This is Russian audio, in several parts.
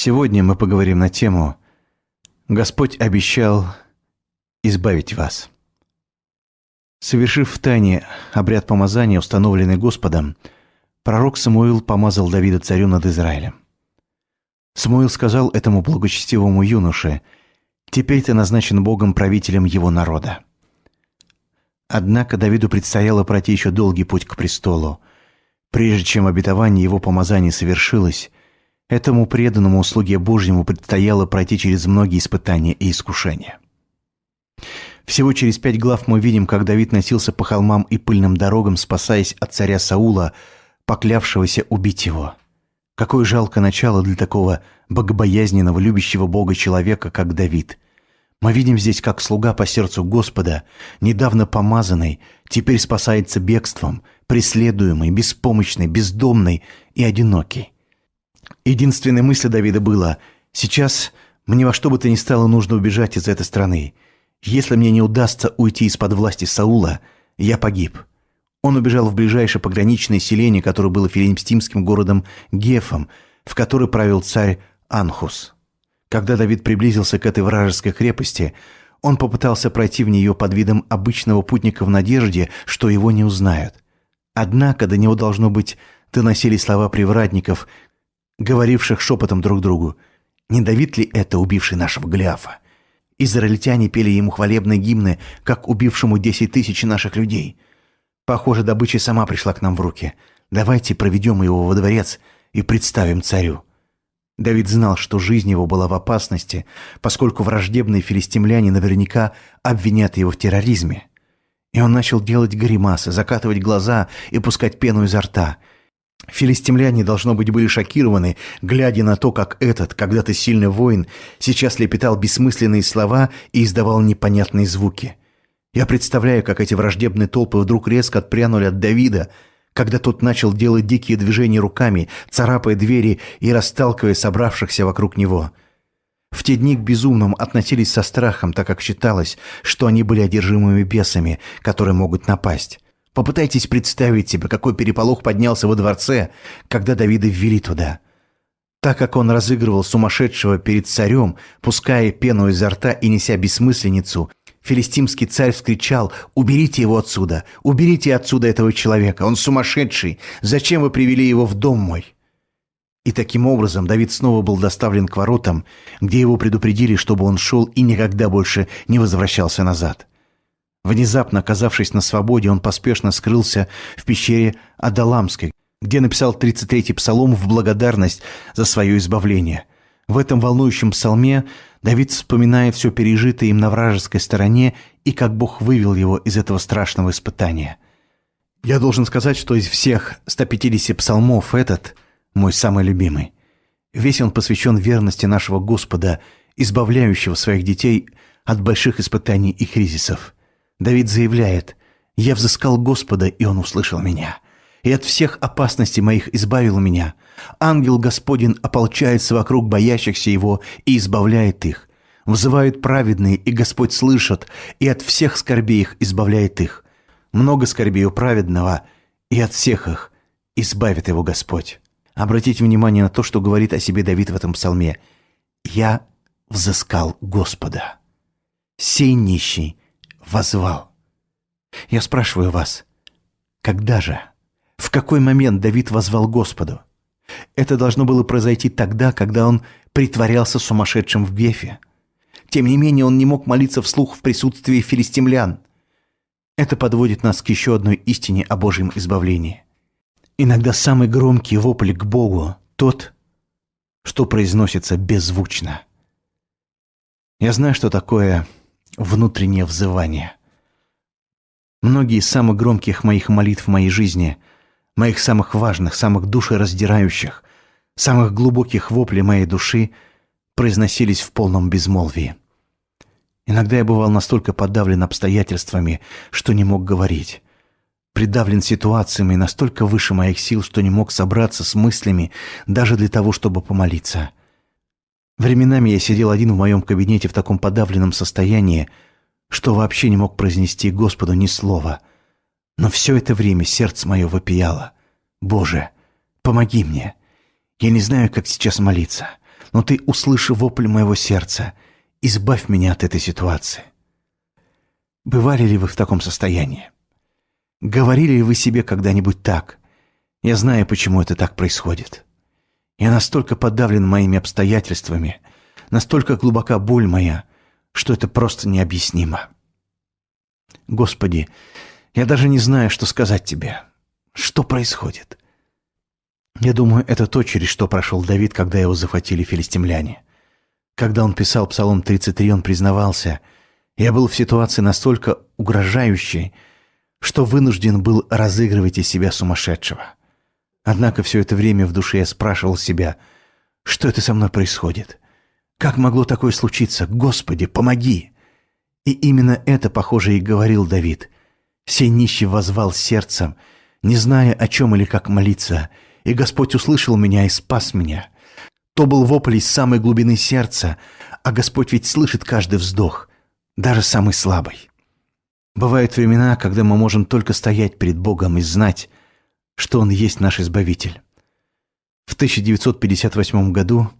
Сегодня мы поговорим на тему «Господь обещал избавить вас». Совершив в тайне обряд помазания, установленный Господом, пророк Самуил помазал Давида царю над Израилем. Самуил сказал этому благочестивому юноше, «Теперь ты назначен Богом правителем его народа». Однако Давиду предстояло пройти еще долгий путь к престолу. Прежде чем обетование его помазания совершилось, этому преданному слуге Божьему предстояло пройти через многие испытания и искушения. Всего через пять глав мы видим, как Давид носился по холмам и пыльным дорогам, спасаясь от царя Саула, поклявшегося убить его. Какое жалкое начало для такого богобоязненного, любящего Бога человека, как Давид. Мы видим здесь, как слуга по сердцу Господа, недавно помазанный, теперь спасается бегством, преследуемый, беспомощный, бездомный и одинокий. Единственной мыслью Давида было «Сейчас мне во что бы то ни стало нужно убежать из этой страны. Если мне не удастся уйти из-под власти Саула, я погиб». Он убежал в ближайшее пограничное селение, которое было филимстимским городом Гефом, в который правил царь Анхус. Когда Давид приблизился к этой вражеской крепости, он попытался пройти в нее под видом обычного путника в надежде, что его не узнают. Однако до него, должно быть, доносились слова привратников, говоривших шепотом друг другу. «Не Давид ли это, убивший нашего Голиафа?» Израильтяне пели ему хвалебные гимны, как убившему десять тысяч наших людей. Похоже, добыча сама пришла к нам в руки. Давайте проведем его во дворец и представим царю. Давид знал, что жизнь его была в опасности, поскольку враждебные филистимляне наверняка обвинят его в терроризме. И он начал делать гримасы, закатывать глаза и пускать пену изо рта. Филистимляне, должно быть, были шокированы, глядя на то, как этот, когда-то сильный воин, сейчас лепетал бессмысленные слова и издавал непонятные звуки. Я представляю, как эти враждебные толпы вдруг резко отпрянули от Давида, когда тот начал делать дикие движения руками, царапая двери и расталкивая собравшихся вокруг него. В те дни к безумным относились со страхом, так как считалось, что они были одержимыми бесами, которые могут напасть. Попытайтесь представить себе, какой переполох поднялся во дворце, когда Давида ввели туда. Так как он разыгрывал сумасшедшего перед царем, пуская пену изо рта и неся бессмысленницу, Филистимский царь вскричал «Уберите его отсюда! Уберите отсюда этого человека! Он сумасшедший! Зачем вы привели его в дом мой?» И таким образом Давид снова был доставлен к воротам, где его предупредили, чтобы он шел и никогда больше не возвращался назад. Внезапно оказавшись на свободе, он поспешно скрылся в пещере Адаламской, где написал 33-й псалом в благодарность за свое избавление. В этом волнующем псалме Давид вспоминает все пережитое им на вражеской стороне и как Бог вывел его из этого страшного испытания. Я должен сказать, что из всех 150 псалмов этот мой самый любимый. Весь он посвящен верности нашего Господа, избавляющего своих детей от больших испытаний и кризисов. Давид заявляет «Я взыскал Господа, и Он услышал меня» и от всех опасностей моих избавил меня. Ангел Господень ополчается вокруг боящихся Его и избавляет их. Взывают праведные, и Господь слышит, и от всех скорбей их избавляет их. Много скорбей у праведного, и от всех их избавит его Господь. Обратите внимание на то, что говорит о себе Давид в этом псалме. «Я взыскал Господа. Сей нищий возвал». Я спрашиваю вас, когда же в какой момент Давид возвал Господу? Это должно было произойти тогда, когда он притворялся сумасшедшим в Гефе. Тем не менее, он не мог молиться вслух в присутствии филистимлян. Это подводит нас к еще одной истине о Божьем избавлении. Иногда самый громкий вопль к Богу – тот, что произносится беззвучно. Я знаю, что такое внутреннее взывание. Многие из самых громких моих молитв в моей жизни – моих самых важных, самых душераздирающих, самых глубоких воплей моей души произносились в полном безмолвии. Иногда я бывал настолько подавлен обстоятельствами, что не мог говорить. Придавлен ситуациями настолько выше моих сил, что не мог собраться с мыслями даже для того, чтобы помолиться. Временами я сидел один в моем кабинете в таком подавленном состоянии, что вообще не мог произнести Господу ни слова — но все это время сердце мое вопияло. «Боже, помоги мне! Я не знаю, как сейчас молиться, но Ты услыши вопль моего сердца. Избавь меня от этой ситуации. Бывали ли вы в таком состоянии? Говорили ли вы себе когда-нибудь так? Я знаю, почему это так происходит. Я настолько подавлен моими обстоятельствами, настолько глубока боль моя, что это просто необъяснимо. Господи, я даже не знаю, что сказать тебе. Что происходит? Я думаю, это то, через что прошел Давид, когда его захватили филистимляне. Когда он писал Псалом 33, он признавался, «Я был в ситуации настолько угрожающей, что вынужден был разыгрывать из себя сумасшедшего. Однако все это время в душе я спрашивал себя, что это со мной происходит? Как могло такое случиться? Господи, помоги!» И именно это, похоже, и говорил Давид. «Сей нищий возвал сердцем, не зная, о чем или как молиться, и Господь услышал меня и спас меня. То был вопль из самой глубины сердца, а Господь ведь слышит каждый вздох, даже самый слабый. Бывают времена, когда мы можем только стоять перед Богом и знать, что Он есть наш Избавитель. В 1958 году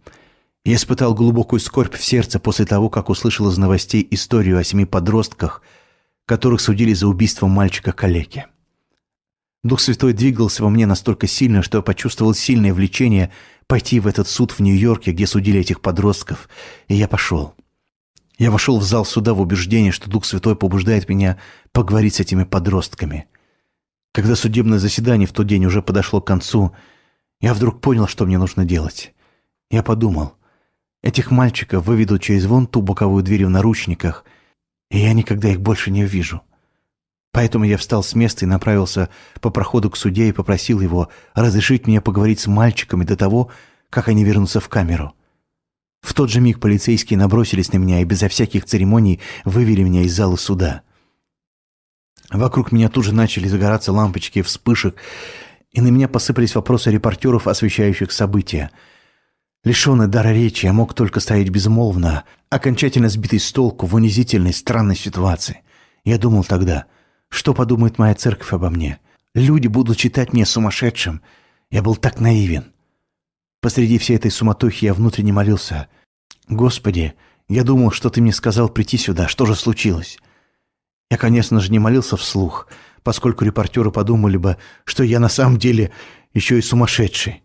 я испытал глубокую скорбь в сердце после того, как услышал из новостей историю о семи подростках, которых судили за убийство мальчика-калеки. Дух Святой двигался во мне настолько сильно, что я почувствовал сильное влечение пойти в этот суд в Нью-Йорке, где судили этих подростков, и я пошел. Я вошел в зал суда в убеждении, что Дух Святой побуждает меня поговорить с этими подростками. Когда судебное заседание в тот день уже подошло к концу, я вдруг понял, что мне нужно делать. Я подумал, Этих мальчиков выведут через вон ту боковую дверь в наручниках, и я никогда их больше не увижу. Поэтому я встал с места и направился по проходу к суде и попросил его разрешить мне поговорить с мальчиками до того, как они вернутся в камеру. В тот же миг полицейские набросились на меня и безо всяких церемоний вывели меня из зала суда. Вокруг меня тут же начали загораться лампочки вспышек, и на меня посыпались вопросы репортеров, освещающих события – Лишенный дара речи, я мог только стоять безмолвно, окончательно сбитый с толку в унизительной, странной ситуации. Я думал тогда, что подумает моя церковь обо мне? Люди будут считать меня сумасшедшим. Я был так наивен. Посреди всей этой суматохи я внутренне молился. «Господи, я думал, что ты мне сказал прийти сюда. Что же случилось?» Я, конечно же, не молился вслух, поскольку репортеры подумали бы, что я на самом деле еще и сумасшедший.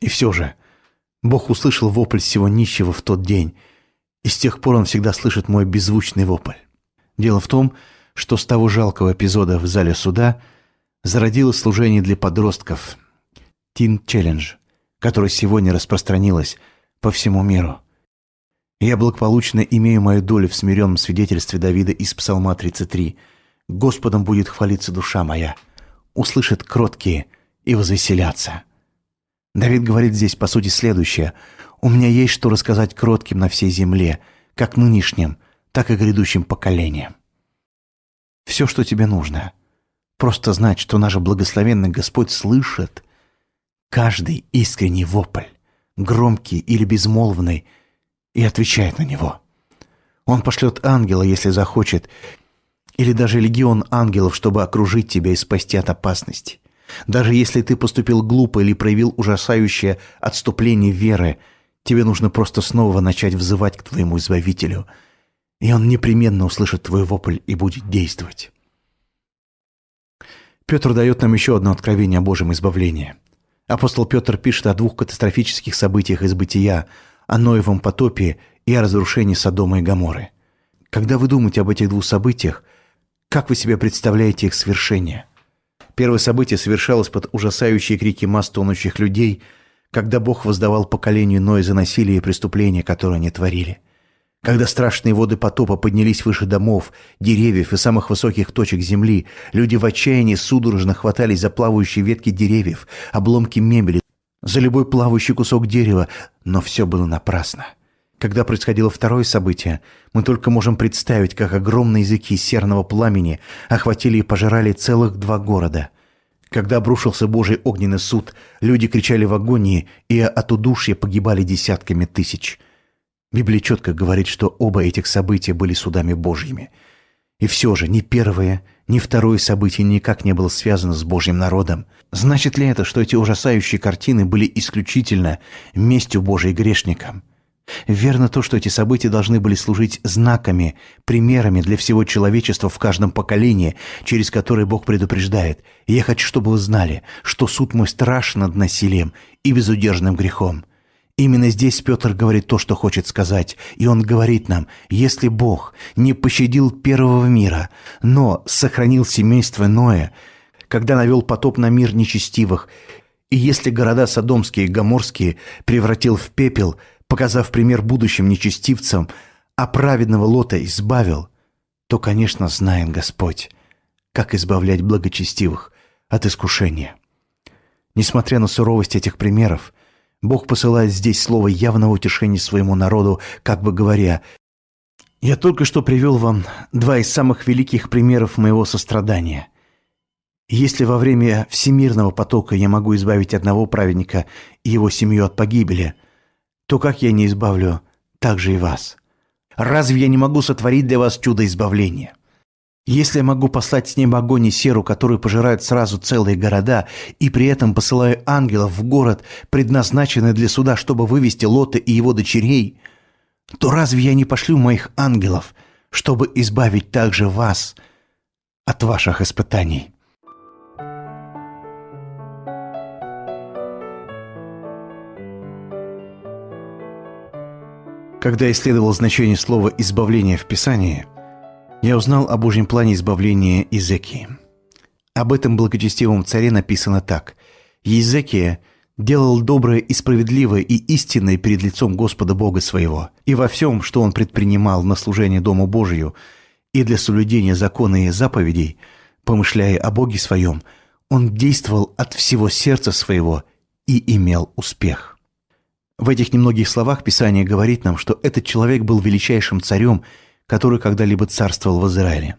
И все же, Бог услышал вопль всего нищего в тот день, и с тех пор он всегда слышит мой беззвучный вопль. Дело в том, что с того жалкого эпизода в зале суда зародилось служение для подростков Teen Challenge, которое сегодня распространилось по всему миру. Я благополучно имею мою долю в смиренном свидетельстве Давида из Псалма 33. «Господом будет хвалиться душа моя, услышит кроткие и возвеселятся». Давид говорит здесь, по сути, следующее. «У меня есть что рассказать кротким на всей земле, как нынешним, так и грядущим поколениям». Все, что тебе нужно. Просто знать, что наш благословенный Господь слышит каждый искренний вопль, громкий или безмолвный, и отвечает на него. Он пошлет ангела, если захочет, или даже легион ангелов, чтобы окружить тебя и спасти от опасности. Даже если ты поступил глупо или проявил ужасающее отступление веры, тебе нужно просто снова начать взывать к твоему Избавителю, и он непременно услышит твой вопль и будет действовать. Петр дает нам еще одно откровение о Божьем избавлении. Апостол Петр пишет о двух катастрофических событиях из бытия, о Ноевом потопе и о разрушении Содома и Гоморры. Когда вы думаете об этих двух событиях, как вы себе представляете их свершение – Первое событие совершалось под ужасающие крики масс тонущих людей, когда Бог воздавал поколению Ноя за насилие и преступления, которые они творили. Когда страшные воды потопа поднялись выше домов, деревьев и самых высоких точек земли, люди в отчаянии судорожно хватались за плавающие ветки деревьев, обломки мебели, за любой плавающий кусок дерева, но все было напрасно. Когда происходило второе событие, мы только можем представить, как огромные языки серного пламени охватили и пожирали целых два города. Когда обрушился Божий огненный суд, люди кричали в агонии, и от удушья погибали десятками тысяч. Библия четко говорит, что оба этих события были судами Божьими. И все же ни первое, ни второе событие никак не было связано с Божьим народом. Значит ли это, что эти ужасающие картины были исключительно местью Божьей грешникам? Верно то, что эти события должны были служить знаками, примерами для всего человечества в каждом поколении, через которые Бог предупреждает. И я хочу, чтобы вы знали, что суд мой страшен над насилием и безудержным грехом. Именно здесь Петр говорит то, что хочет сказать, и он говорит нам, если Бог не пощадил первого мира, но сохранил семейство Ноя, когда навел потоп на мир нечестивых, и если города Содомские и Гоморские превратил в пепел – показав пример будущим нечестивцам, а праведного Лота избавил, то, конечно, знает Господь, как избавлять благочестивых от искушения. Несмотря на суровость этих примеров, Бог посылает здесь слово явного утешения своему народу, как бы говоря, «Я только что привел вам два из самых великих примеров моего сострадания. Если во время всемирного потока я могу избавить одного праведника и его семью от погибели, то как я не избавлю также и вас? Разве я не могу сотворить для вас чудо избавления? Если я могу послать с неба огонь и серу, которые пожирают сразу целые города, и при этом посылаю ангелов в город, предназначенный для суда, чтобы вывести Лота и его дочерей, то разве я не пошлю моих ангелов, чтобы избавить также вас от ваших испытаний?» Когда исследовал значение слова «избавление» в Писании, я узнал о Божьем плане избавления Изекии. Об этом благочестивом царе написано так. «Езекия делал доброе и справедливое и истинное перед лицом Господа Бога своего, и во всем, что он предпринимал на служение Дому Божию и для соблюдения закона и заповедей, помышляя о Боге своем, он действовал от всего сердца своего и имел успех». В этих немногих словах Писание говорит нам, что этот человек был величайшим царем, который когда-либо царствовал в Израиле.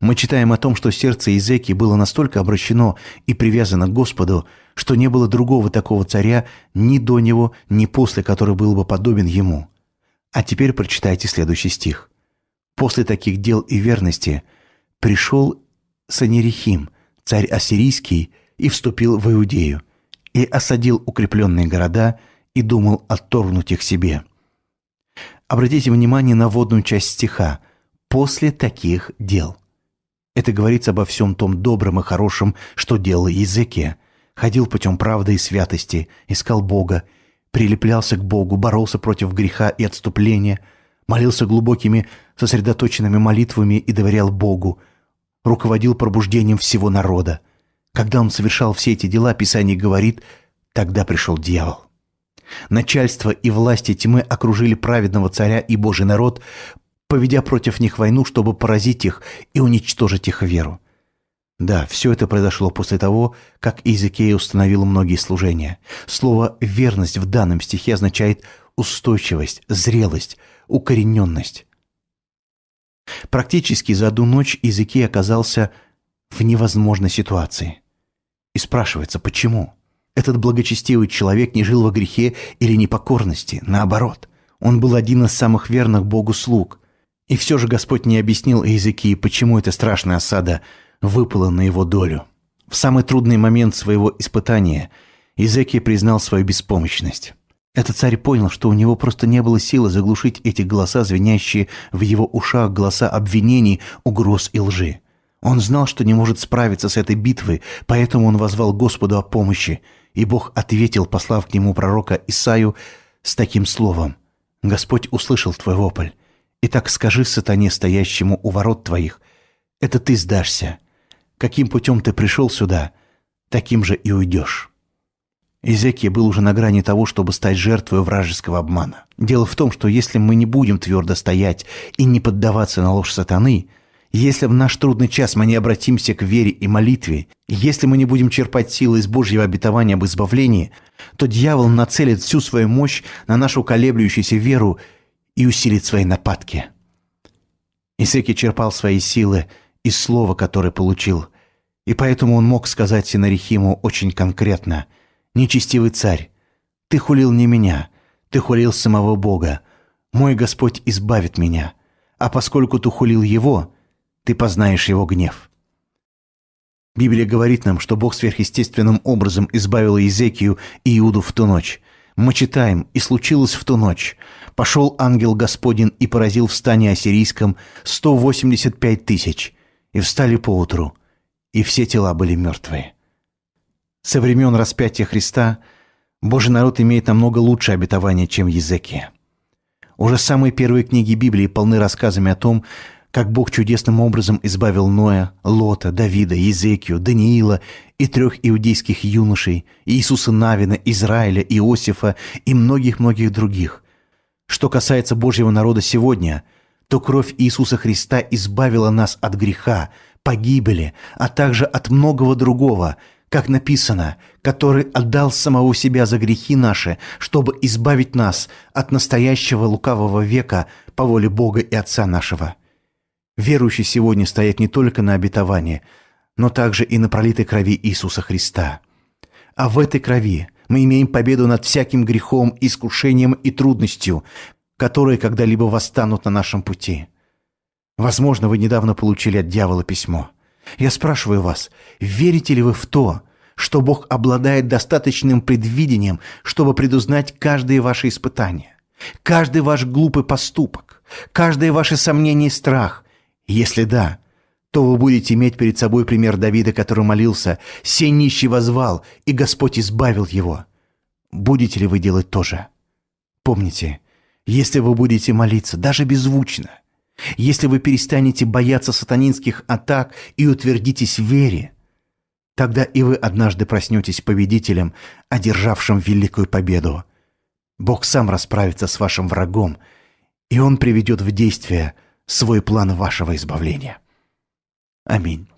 Мы читаем о том, что сердце Изеки было настолько обращено и привязано к Господу, что не было другого такого царя ни до него, ни после, который был бы подобен ему. А теперь прочитайте следующий стих. «После таких дел и верности пришел Санерихим, царь ассирийский, и вступил в Иудею, и осадил укрепленные города – и думал отторгнуть их себе. Обратите внимание на водную часть стиха «после таких дел». Это говорится обо всем том добром и хорошем, что делал языке. Ходил путем правды и святости, искал Бога, прилеплялся к Богу, боролся против греха и отступления, молился глубокими, сосредоточенными молитвами и доверял Богу, руководил пробуждением всего народа. Когда он совершал все эти дела, Писание говорит, тогда пришел дьявол. Начальство и власти тьмы окружили праведного царя и Божий народ, поведя против них войну, чтобы поразить их и уничтожить их веру. Да, все это произошло после того, как Иезекия установил многие служения. Слово «верность» в данном стихе означает устойчивость, зрелость, укорененность. Практически за одну ночь Иезекия оказался в невозможной ситуации. И спрашивается, почему? Этот благочестивый человек не жил во грехе или непокорности, наоборот. Он был один из самых верных Богу слуг. И все же Господь не объяснил Иезекии, почему эта страшная осада выпала на его долю. В самый трудный момент своего испытания Иезекия признал свою беспомощность. Этот царь понял, что у него просто не было силы заглушить эти голоса, звенящие в его ушах голоса обвинений, угроз и лжи. Он знал, что не может справиться с этой битвой, поэтому он возвал Господу о помощи – и Бог ответил, послав к нему пророка Исаю с таким словом. «Господь услышал твой вопль. Итак скажи сатане, стоящему у ворот твоих, это ты сдашься. Каким путем ты пришел сюда, таким же и уйдешь». Изекия был уже на грани того, чтобы стать жертвой вражеского обмана. Дело в том, что если мы не будем твердо стоять и не поддаваться на ложь сатаны – если в наш трудный час мы не обратимся к вере и молитве, если мы не будем черпать силы из Божьего обетования об избавлении, то дьявол нацелит всю свою мощь на нашу колеблющуюся веру и усилит свои нападки. Исеки черпал свои силы из слова, которое получил, и поэтому он мог сказать Синарихиму очень конкретно «Нечестивый царь, ты хулил не меня, ты хулил самого Бога. Мой Господь избавит меня, а поскольку ты хулил его – ты познаешь его гнев. Библия говорит нам, что Бог сверхъестественным образом избавил Иезекию и Иуду в ту ночь. Мы читаем, и случилось в ту ночь. Пошел ангел Господень и поразил в стане ассирийском 185 тысяч, и встали поутру, и все тела были мертвые. Со времен распятия Христа Божий народ имеет намного лучшее обетование, чем Езекия. Уже самые первые книги Библии полны рассказами о том, как Бог чудесным образом избавил Ноя, Лота, Давида, Езекию, Даниила и трех иудейских юношей, Иисуса Навина, Израиля, Иосифа и многих-многих других. Что касается Божьего народа сегодня, то кровь Иисуса Христа избавила нас от греха, погибели, а также от многого другого, как написано, который отдал самого себя за грехи наши, чтобы избавить нас от настоящего лукавого века по воле Бога и Отца нашего. Верующий сегодня стоит не только на обетовании, но также и на пролитой крови Иисуса Христа. А в этой крови мы имеем победу над всяким грехом, искушением и трудностью, которые когда-либо восстанут на нашем пути. Возможно, вы недавно получили от дьявола письмо. Я спрашиваю вас, верите ли вы в то, что Бог обладает достаточным предвидением, чтобы предузнать каждое ваше испытание, каждый ваш глупый поступок, каждое ваше сомнение и страх, если да, то вы будете иметь перед собой пример Давида, который молился, «Сей нищий возвал, и Господь избавил его». Будете ли вы делать то же? Помните, если вы будете молиться, даже беззвучно, если вы перестанете бояться сатанинских атак и утвердитесь в вере, тогда и вы однажды проснетесь победителем, одержавшим великую победу. Бог сам расправится с вашим врагом, и Он приведет в действие свой план вашего избавления. Аминь.